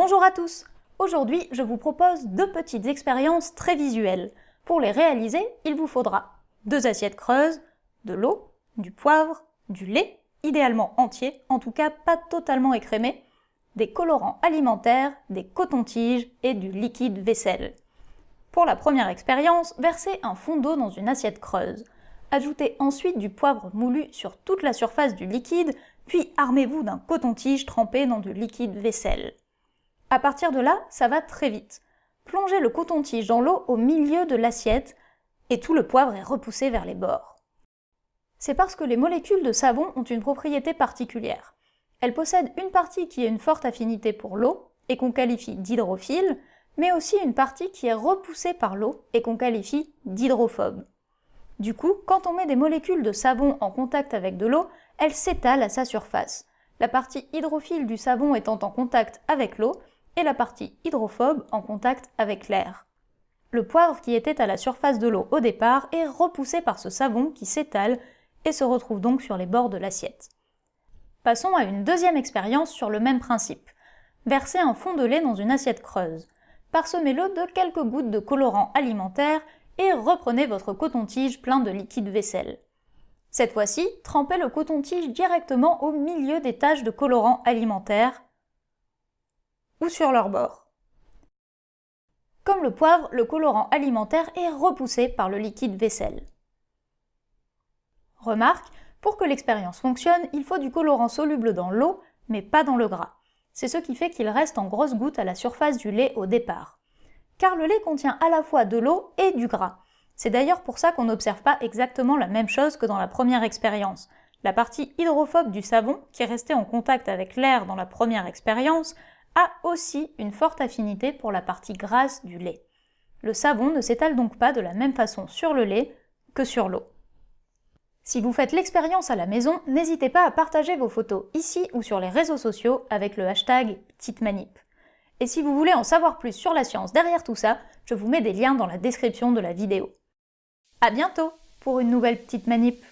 Bonjour à tous Aujourd'hui, je vous propose deux petites expériences très visuelles. Pour les réaliser, il vous faudra deux assiettes creuses, de l'eau, du poivre, du lait, idéalement entier, en tout cas pas totalement écrémé, des colorants alimentaires, des cotons-tiges et du liquide vaisselle. Pour la première expérience, versez un fond d'eau dans une assiette creuse. Ajoutez ensuite du poivre moulu sur toute la surface du liquide, puis armez-vous d'un coton-tige trempé dans du liquide vaisselle. À partir de là, ça va très vite. Plongez le coton-tige dans l'eau au milieu de l'assiette et tout le poivre est repoussé vers les bords. C'est parce que les molécules de savon ont une propriété particulière. Elles possèdent une partie qui a une forte affinité pour l'eau et qu'on qualifie d'hydrophile, mais aussi une partie qui est repoussée par l'eau et qu'on qualifie d'hydrophobe. Du coup, quand on met des molécules de savon en contact avec de l'eau, elles s'étalent à sa surface. La partie hydrophile du savon étant en contact avec l'eau, et la partie hydrophobe en contact avec l'air. Le poivre qui était à la surface de l'eau au départ est repoussé par ce savon qui s'étale et se retrouve donc sur les bords de l'assiette. Passons à une deuxième expérience sur le même principe. Versez un fond de lait dans une assiette creuse. Parsemez-le de quelques gouttes de colorant alimentaire et reprenez votre coton-tige plein de liquide vaisselle. Cette fois-ci, trempez le coton-tige directement au milieu des taches de colorant alimentaire ou sur leur bord. Comme le poivre, le colorant alimentaire est repoussé par le liquide vaisselle. Remarque, pour que l'expérience fonctionne, il faut du colorant soluble dans l'eau, mais pas dans le gras. C'est ce qui fait qu'il reste en grosses gouttes à la surface du lait au départ. Car le lait contient à la fois de l'eau et du gras. C'est d'ailleurs pour ça qu'on n'observe pas exactement la même chose que dans la première expérience. La partie hydrophobe du savon, qui est restée en contact avec l'air dans la première expérience, a aussi une forte affinité pour la partie grasse du lait. Le savon ne s'étale donc pas de la même façon sur le lait que sur l'eau. Si vous faites l'expérience à la maison, n'hésitez pas à partager vos photos ici ou sur les réseaux sociaux avec le hashtag PetiteManip. Et si vous voulez en savoir plus sur la science derrière tout ça, je vous mets des liens dans la description de la vidéo. A bientôt pour une nouvelle petite manip